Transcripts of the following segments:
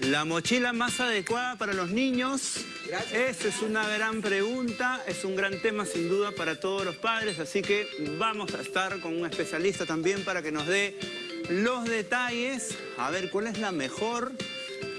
La mochila más adecuada para los niños. Esa es una gran pregunta, es un gran tema sin duda para todos los padres, así que vamos a estar con un especialista también para que nos dé los detalles. A ver, ¿cuál es la mejor?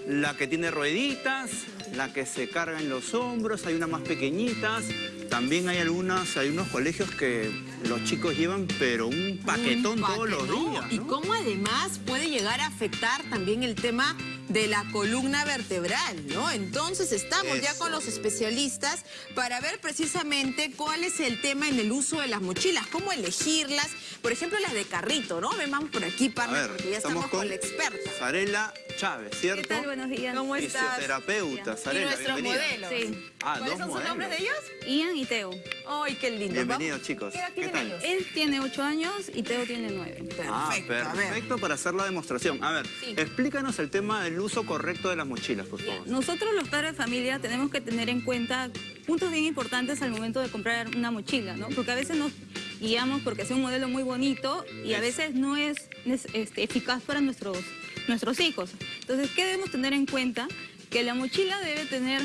La que tiene rueditas, la que se carga en los hombros, hay unas más pequeñitas. También hay algunas, hay unos colegios que los chicos llevan, pero un paquetón, todos los días. Y cómo además puede llegar a afectar también el tema de la columna vertebral, ¿no? Entonces estamos ya con los especialistas para ver precisamente cuál es el tema en el uso de las mochilas, cómo elegirlas, por ejemplo las de carrito, ¿no? Ven, vamos por aquí, para porque ya estamos, con, la experta. Sarela Chávez, ¿cierto? ¿Qué tal? Buenos días. ¿Cómo estás? Fisioterapeuta, Sarela, Y nuestros modelos. Sí. Ah, ¿Cuáles son sus modelos. nombres de ellos? Ian y Teo. ¡Ay, qué lindo! Bienvenidos, chicos. ¿Qué edad ¿Qué Él tiene 8 años y Teo tiene 9. Ah, Perfecto, a ver. perfecto para hacer la demostración. A ver, Sí. explícanos el tema del uso correcto de las mochilas, por favor. Nosotros los padres de familia tenemos que tener en cuenta puntos bien importantes al momento de comprar una mochila, ¿no? Porque a veces nos guiamos porque es un modelo muy bonito y a veces no es este, eficaz para nuestros, nuestros hijos. Entonces, ¿qué debemos tener en cuenta? Que la mochila debe tener,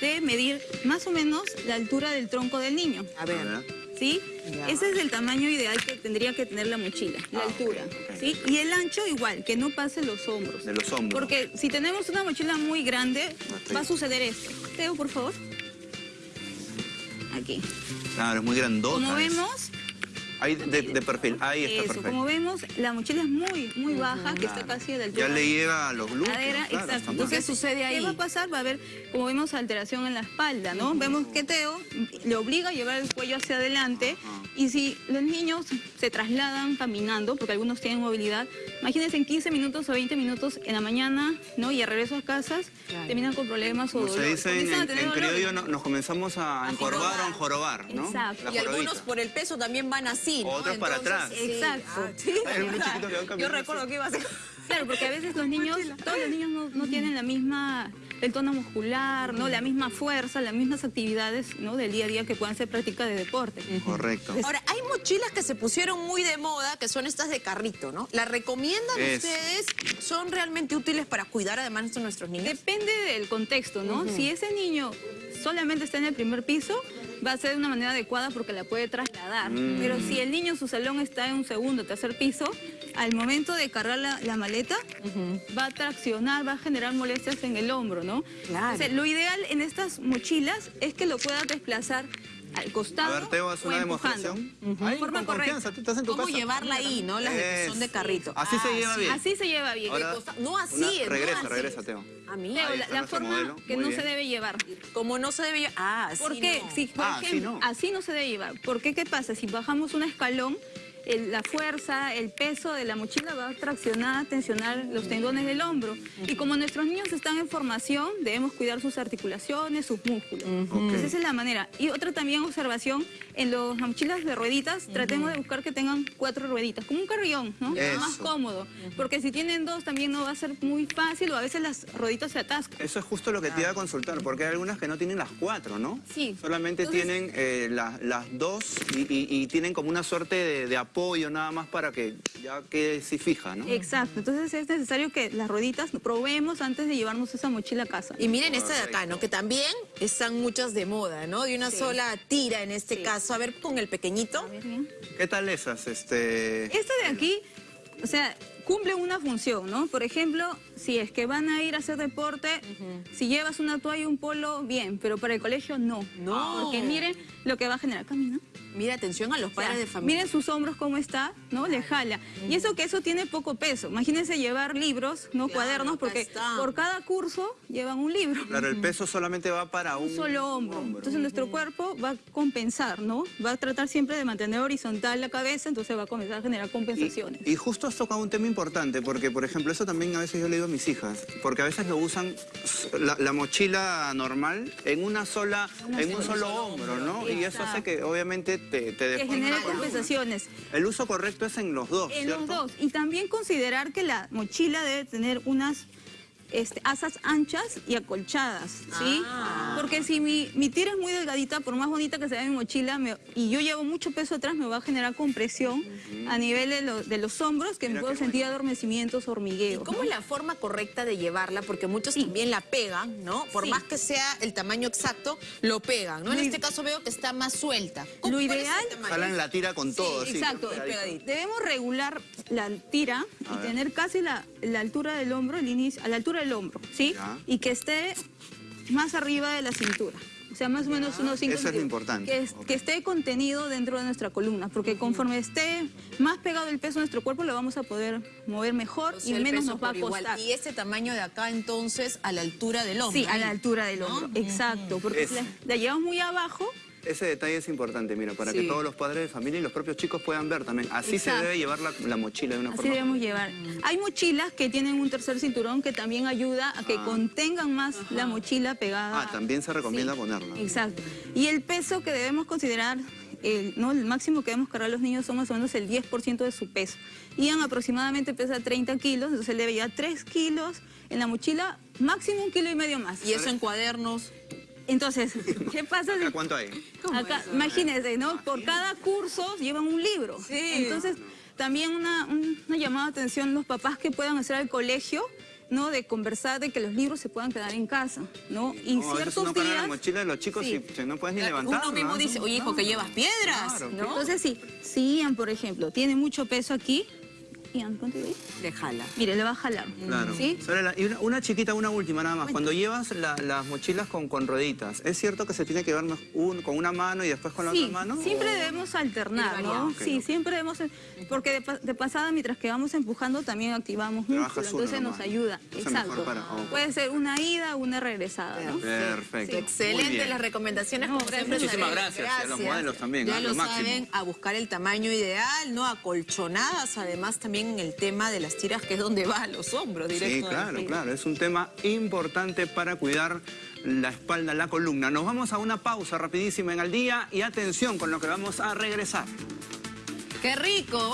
debe medir más o menos la altura del tronco del niño. A A ver. Ver. ¿Sí? Ya. Ese es el tamaño ideal que tendría que tener la mochila, la Ah, altura. ¿sí? Y el ancho igual, que no pase los hombros. De los hombros. Porque si tenemos una mochila muy grande, va a suceder esto. Teo, por favor. Aquí. Claro, es muy grandota. Como vemos, Ahí de, de perfil, ahí está eso, perfecto. como vemos, la mochila es muy, muy baja, que está casi a la altura Ya le llega a los glúteos. cadera, claro, exacto. Entonces, ¿Qué sucede ahí? ¿Qué va a pasar? Va a haber, como vemos, alteración en la espalda, ¿no? Vemos que Teo le obliga a llevar el cuello hacia adelante. Y si los niños se trasladan caminando, porque algunos tienen movilidad, imagínense en 15 minutos o 20 minutos en la mañana, ¿no? Y a regreso a casas, Claro. terminan con problemas o Como se dice en, en- criollo, no- nos comenzamos a encorvar o a enjorobar, ¿no? Exacto. La Y algunos por el peso también van así, ¿no? Otros para atrás. sí. Exacto. Ah, sí. Hay algunos chiquitos que van Yo recuerdo así. que iba a ser... Claro, porque a veces los niños, todos los niños no, no tienen la misma, el tono muscular, ¿no? La misma fuerza, las mismas actividades, ¿no? Del día a día que puedan ser práctica de deporte. Correcto. Ahora, hay mochilas que se pusieron muy de moda, que son estas de carrito, ¿no? ¿Las recomiendan Es. ustedes? ¿Son realmente útiles para cuidar además a nuestros niños? Depende del contexto, ¿no? Si ese niño solamente está en el primer piso, va a ser de una manera adecuada porque la puede trasladar. Mm. Pero si el niño, su salón está en un segundo, tercer piso, al momento de cargar la, la maleta, va a traccionar, va a generar molestias en el hombro, ¿no? Claro. Entonces, lo ideal en estas mochilas es que lo puedas desplazar al A costado ver, Teo, haz una demostración. Ahí, forma con correcta. confianza, tú estás en tu ¿Cómo casa. llevarla ahí, no? Las de que son de carrito. Así se Ah, lleva sí. bien. Así se lleva bien. Ahora, no así, una- no regresa, así. regresa, Teo. A mí. Teo, la, forma modelo, que muy no bien. se debe llevar. Como no se debe... Ah, ¿Por sí, qué? no. Si, por Ah, así no. así no se debe llevar. ¿Por qué? ¿Qué pasa? Si bajamos un escalón, el- la fuerza, el peso de la mochila va a traccionar, tensionar los tendones del hombro. Y como nuestros niños están en formación, debemos cuidar sus articulaciones, sus músculos. Entonces esa es la manera. Y otra también observación, en los- las mochilas de rueditas, tratemos de buscar que tengan cuatro rueditas, como un carrión, ¿no? Eso. Más cómodo. Porque si tienen dos también no va a ser muy fácil o a veces las rueditas se atascan. Eso es justo lo que te iba a consultar, porque hay algunas que no tienen las cuatro, ¿no? Sí. Solamente Entonces- tienen eh, la- las dos y, y- y tienen como una suerte de, de apoyo nada más para que ya quede así fija, ¿no? Exacto, entonces es necesario que las rueditas probemos antes de llevarnos esa mochila a casa. Y miren esta de acá, ¿no? Que también están muchas de moda, ¿no? De una Sí. sola tira en este Sí. caso. A ver, con el pequeñito. A ver, bien. ¿Qué tal esas? Este... Esta de aquí, o sea, cumple una función, ¿no? Por ejemplo, si es que van a ir a hacer deporte, si llevas una toalla y un polo, bien, pero para el colegio no. No. Porque miren lo que va a generar. Camina. Mira, atención a los O sea, padres de familia. Miren sus hombros cómo está, ¿no? Le jala. Y eso que eso tiene poco peso. Imagínense llevar libros, no Claro, cuadernos, porque por cada curso llevan un libro. Claro, el peso solamente va para un, un solo hombro. Entonces nuestro cuerpo va a compensar, ¿no? Va a tratar siempre de mantener horizontal la cabeza, entonces va a comenzar a generar compensaciones. Y justo has tocado un tema importante, porque por ejemplo, eso también a veces yo le digo a mis hijas, porque a veces lo usan la, la mochila normal en una sola, en un solo hombro, ¿no? Y eso hace que obviamente te, te que genere compensaciones El uso correcto es en los dos, en ¿cierto? los dos. Y también considerar que la mochila debe tener unas este, asas anchas y acolchadas, ¿sí? Ah. Porque si mi, mi tira es muy delgadita, por más bonita que sea mi mochila, me- y yo llevo mucho peso atrás, me va a generar compresión a nivel de, lo- de los hombros, que me Mira puedo qué sentir adormecimientos, hormigueos. ¿Cómo ¿no? es la forma correcta de llevarla? Porque muchos también la pegan, ¿no? Por Sí. más que sea el tamaño exacto, lo pegan, ¿no? En este caso veo que está más suelta. ¿Cómo- Lo ideal-? Jalan la tira con todo, sí. Exacto. pegadito. Debemos regular la tira A y ver. tener casi la, la altura del hombro, el inicio, a la altura del hombro, ¿sí? Ya. Y que esté más arriba de la cintura. O sea, más o menos unos 5 Eso es lo importante. Que, es- Ok. que esté contenido dentro de nuestra columna, porque conforme esté más pegado el peso a nuestro cuerpo, lo vamos a poder mover mejor O sea, y el menos nos va a por igual. costar. Y este tamaño de acá, entonces, a la altura del hombro. Sí, a la altura del hombro, exacto. Porque si la, la llevamos muy abajo, Ese detalle es importante, mira, para Sí. que todos los padres de familia y los propios chicos puedan ver también. Así Exacto. se debe llevar la, la mochila de una Así forma. debemos llevar. Hay mochilas que tienen un tercer cinturón que también ayuda a que contengan más la mochila pegada. Ah, también se recomienda Sí, ponerla. Exacto. Y el peso que debemos considerar, el, ¿no? el máximo que debemos cargar los niños son más o menos el 10% de su peso. Ian aproximadamente pesa 30 kilos, entonces él debe llevar 3 kilos en la mochila, máximo un kilo y medio más. Y eso en cuadernos. Entonces, ¿qué pasa? si- ¿Acá cuánto hay? Acá, imagínense, ¿no? Por cada curso llevan un libro. Sí. Entonces, también una, un- una llamada de atención los papás que puedan hacer al colegio, ¿no? De conversar de que los libros se puedan quedar en casa, ¿no? Y No, ciertos la días... mochila de los chicos Sí. y si no puedes ni levantarla. Uno mismo dice, oye, hijo, que llevas piedras, Claro, ¿no? Entonces, sí, si Ian, por ejemplo, tiene mucho peso aquí, Ian, ¿cuánto ahí? Déjala. Mire, le va a jalar. Claro. Y una, una chiquita, una última nada más. Cuando llevas la- las mochilas con, con rueditas, ¿es cierto que se tiene que llevar más un- con una mano y después con la Sí, otra mano? siempre ¿O- debemos alternar, ¿no? Sí, siempre debemos, porque de, pa- de pasada mientras que vamos empujando también activamos músculo, entonces nos ayuda. Entonces Exacto. mejor para- ok. Puede ser una ida, una regresada, ¿no? Perfecto. Excelente las recomendaciones, No, como siempre. Muchísimas gracias, y a los modelos también, Ya a lo lo máximo. saben, a buscar el tamaño ideal, ¿no? Acolchonadas, además también el tema de las tiras, que es donde va a los hombros Sí, directo. claro, claro. Es un tema importante para cuidar la espalda, la columna. Nos vamos a una pausa rapidísima en el día y atención con lo que vamos a regresar. ¡Qué rico!